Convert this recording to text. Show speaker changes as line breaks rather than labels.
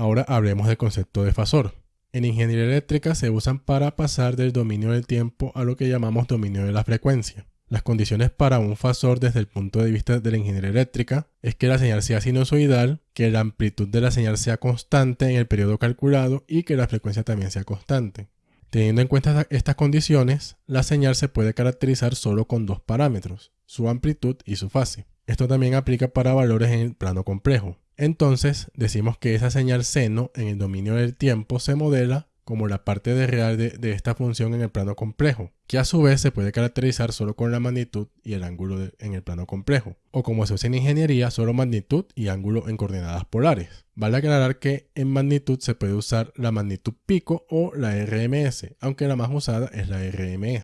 Ahora hablemos del concepto de fasor. En ingeniería eléctrica se usan para pasar del dominio del tiempo a lo que llamamos dominio de la frecuencia. Las condiciones para un fasor desde el punto de vista de la ingeniería eléctrica es que la señal sea sinusoidal, que la amplitud de la señal sea constante en el periodo calculado y que la frecuencia también sea constante. Teniendo en cuenta estas condiciones, la señal se puede caracterizar solo con dos parámetros, su amplitud y su fase. Esto también aplica para valores en el plano complejo. Entonces, decimos que esa señal seno en el dominio del tiempo se modela como la parte de real de, esta función en el plano complejo, que a su vez se puede caracterizar solo con la magnitud y el ángulo en el plano complejo, o como se usa en ingeniería, solo magnitud y ángulo en coordenadas polares. Vale aclarar que en magnitud se puede usar la magnitud pico o la RMS, aunque la más usada es la RMS.